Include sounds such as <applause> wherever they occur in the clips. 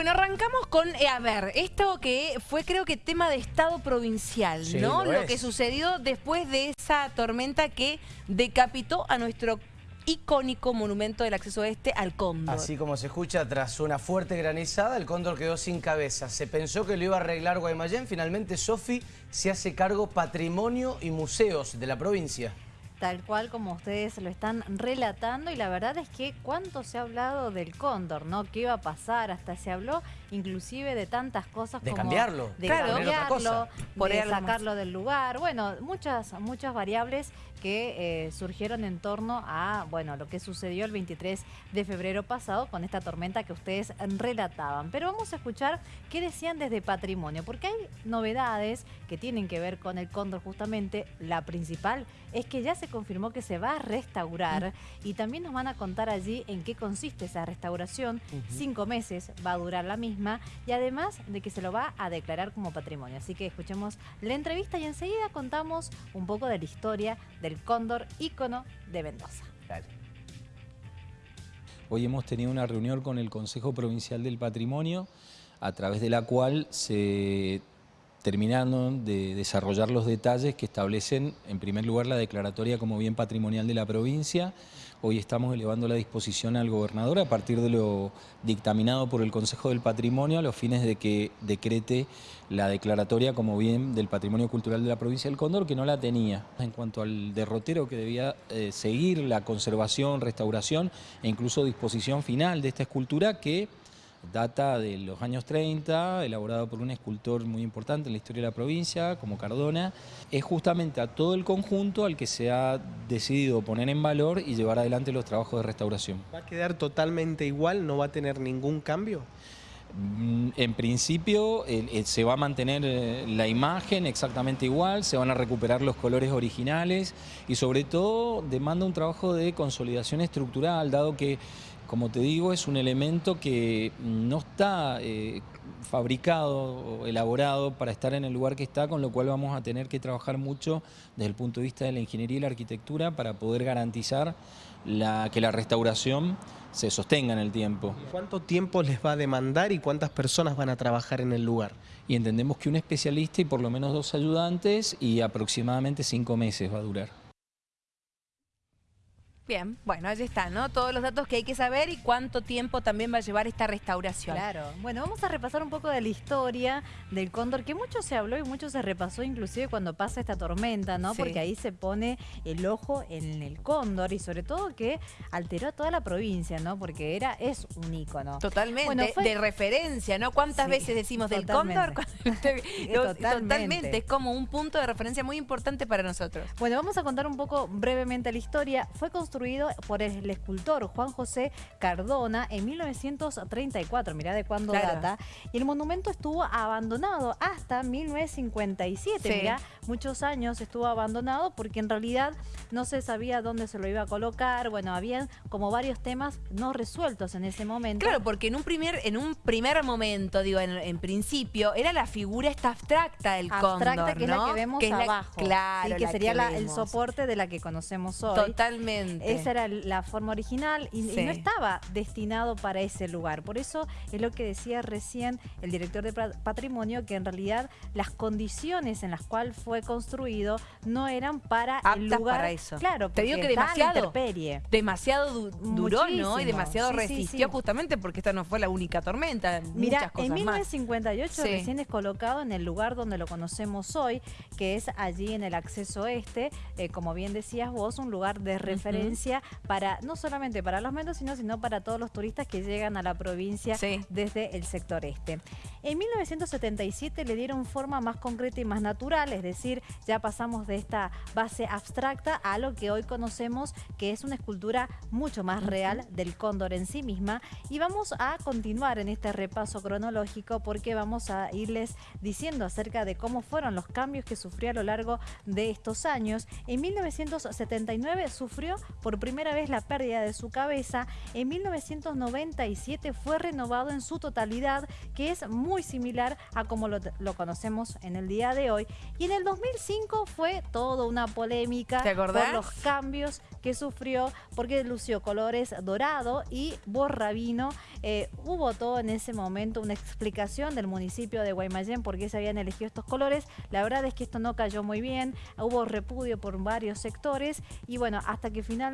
Bueno, arrancamos con, eh, a ver, esto que fue creo que tema de Estado provincial, Sí, ¿no? lo Lo que sucedió después de esa tormenta que decapitó a nuestro icónico monumento del acceso este al Cóndor. Así como se escucha, tras una fuerte granizada, el cóndor quedó sin cabeza. Se pensó que lo iba a arreglar Guaymallén. Finalmente, Sofi se hace cargo patrimonio y museos de la provincia. Tal cual como ustedes lo están relatando y la verdad es que cuánto se ha hablado del cóndor, ¿no? ¿Qué iba a pasar? Hasta se habló inclusive de tantas cosas De como... cambiarlo, De Claro. cambiarlo, de sacarlo del lugar. Bueno, muchas, muchas variables que eh, surgieron en torno a, bueno, lo que sucedió el 23 de febrero pasado con esta tormenta que ustedes relataban. Pero vamos a escuchar qué decían desde Patrimonio, porque hay novedades que tienen que ver con el cóndor justamente. La principal es que ya se confirmó que se va a restaurar y también nos van a contar allí en qué consiste esa restauración. Cinco meses va a durar la misma y además de que se lo va a declarar como patrimonio. Así que escuchemos la entrevista y enseguida contamos un poco de la historia del cóndor ícono de Mendoza. Dale. Hoy hemos tenido una reunión con el Consejo Provincial del Patrimonio, a través de la cual se terminaron de desarrollar los detalles que establecen, en primer lugar, la declaratoria como bien patrimonial de la provincia. Hoy estamos elevando la disposición al gobernador a partir de lo dictaminado por el Consejo del Patrimonio a los fines de que decrete la declaratoria como bien del patrimonio cultural de la provincia del Cóndor, que no la tenía. En cuanto al derrotero que debía eh, seguir la conservación, restauración e incluso disposición final de esta escultura que data de los años 30, elaborado por un escultor muy importante en la historia de la provincia, como Cardona, es justamente a todo el conjunto al que se ha decidido poner en valor y llevar adelante los trabajos de restauración. ¿Va a quedar totalmente igual? ¿No va a tener ningún cambio? Mm, En principio se va a mantener eh, la imagen exactamente igual, se van a recuperar los colores originales y sobre todo demanda un trabajo de consolidación estructural, dado que, como te digo, es un elemento que no está eh, fabricado o elaborado para estar en el lugar que está, con lo cual vamos a tener que trabajar mucho desde el punto de vista de la ingeniería y la arquitectura para poder garantizar que la restauración se sostenga en el tiempo. ¿Cuánto tiempo les va a demandar y cuántas personas van a trabajar en el lugar? Y entendemos que un especialista y por lo menos dos ayudantes y aproximadamente cinco meses va a durar. Bien, bueno, allí están, ¿no? Todos los datos que hay que saber y cuánto tiempo también va a llevar esta restauración. Claro. Bueno, vamos a repasar un poco de la historia del cóndor, que mucho se habló y mucho se repasó, inclusive cuando pasa esta tormenta, ¿no? Sí. Porque ahí se pone el ojo en el cóndor y sobre todo que alteró a toda la provincia, ¿no? Porque era, es un ícono. Totalmente, Bueno, fue- de referencia, ¿no? ¿Cuántas Sí, veces decimos del totalmente. cóndor? <laughs> Totalmente. totalmente, es como un punto de referencia muy importante para nosotros. Bueno, vamos a contar un poco brevemente la historia. Fue construido por el escultor Juan José Cardona en 1934, mirá de cuándo Claro. data. Y el monumento estuvo abandonado hasta 1957, Sí. mirá, muchos años estuvo abandonado porque en realidad no se sabía dónde se lo iba a colocar. Bueno, habían como varios temas no resueltos en ese momento. Claro, porque en un primer, en un primer momento, digo, en, en principio, era la figura esta abstracta del abstracta cóndor, que es la que vemos la- abajo. claro, sí, que la sería la- el soporte de la que conocemos hoy. Totalmente. Esa era la forma original y, no estaba destinado para ese lugar. Por eso es lo que decía recién el director de patrimonio, que en realidad las condiciones en las cuales fue construido no eran para el lugar. para eso. Claro, Te digo que demasiado. Demasiado du- duró, ¿no? Y demasiado Sí, resistió sí. justamente porque esta no fue la única tormenta, Mira, muchas cosas en más. 1958 Sí. recién es colocado en el lugar donde lo conocemos hoy, que es allí en el acceso este, eh, como bien decías vos, un lugar de referencia para no solamente para los mendocinos, sino para todos los turistas que llegan a la provincia Sí. desde el sector este. En 1977 le dieron forma más concreta y más natural, es decir, ya pasamos de esta base abstracta a lo que hoy conocemos que es una escultura mucho más real del cóndor en sí misma y vamos a continuar en este repaso cronológico porque vamos a irles diciendo acerca de cómo fueron los cambios que sufrió a lo largo de estos años. En 1979 sufrió por primera vez la pérdida de su cabeza, en 1997 fue renovado en su totalidad, que es muy similar a como lo, lo conocemos en el día de hoy. Y en el 2005 fue toda una polémica por los cambios que sufrió, porque lució colores dorado y borrabino. Eh, hubo todo en ese momento una explicación del municipio de Guaymallén por qué se habían elegido estos colores. La verdad es que esto no cayó muy bien, hubo repudio por varios sectores y bueno, hasta que finalmente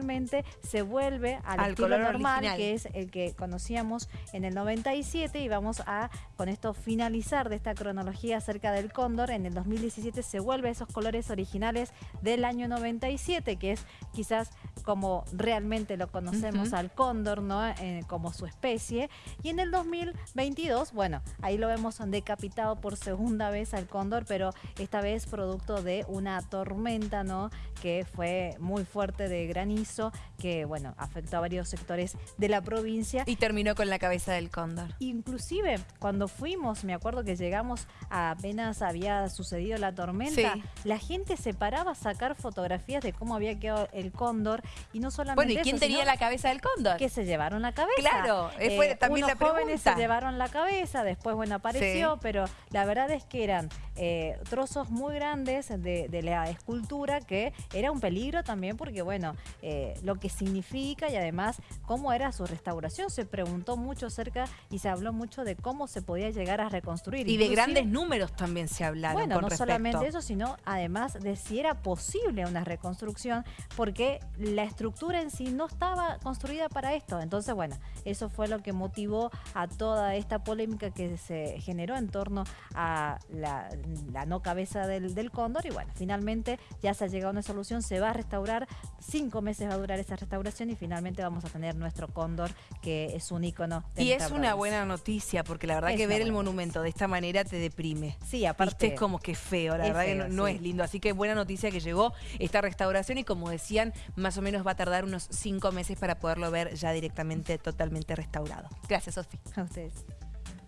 se vuelve al, Al estilo color normal, original. que es el que conocíamos en el 97 y vamos a con esto finalizar de esta cronología acerca del cóndor. En el 2017 se vuelve a esos colores originales del año 97, que es quizás como realmente lo conocemos al cóndor, ¿no? Eh, como su especie. Y en el 2022, bueno, ahí lo vemos decapitado por segunda vez al cóndor, pero esta vez producto de una tormenta, ¿no? Que fue muy fuerte de granizo, que, bueno, afectó a varios sectores de la provincia. Y terminó con la cabeza del cóndor. Inclusive cuando fuimos, me acuerdo que llegamos apenas había sucedido la tormenta, Sí. la gente se paraba a sacar fotografías de cómo había quedado el cóndor y no solamente Bueno, ¿y eso, quién tenía la cabeza del cóndor? que se llevaron la cabeza. Claro, eh, fue también unos la jóvenes se llevaron la cabeza, después bueno apareció, Sí. pero la verdad es que eran eh, trozos muy grandes de, de la escultura que era un peligro también porque bueno, eh, lo que significa y además cómo era su restauración. Se preguntó mucho acerca y se habló mucho de cómo se podía llegar a reconstruir. Y de grandes números también se hablaron bueno, con no respecto. solamente eso, sino además de si era posible una reconstrucción, porque la estructura en sí no estaba construida para esto. Entonces, bueno, eso fue lo que motivó a toda esta polémica que se generó en torno a la, la no cabeza del, del cóndor. Y bueno, finalmente ya se ha llegado a una solución, se va a restaurar, cinco meses va a durar esa restauración y finalmente vamos a tener nuestro cóndor, que es un ícono. de Y es una buena noticia, porque la verdad Es que ver el monumento de esta manera te deprime. Sí, aparte... Viste, es como que feo, la es verdad que no, no sí. es lindo. Así que buena noticia que llegó esta restauración y como decían, más o menos va a tardar unos cinco meses para poderlo ver ya directamente, totalmente restaurado. Gracias, Sofi. A ustedes.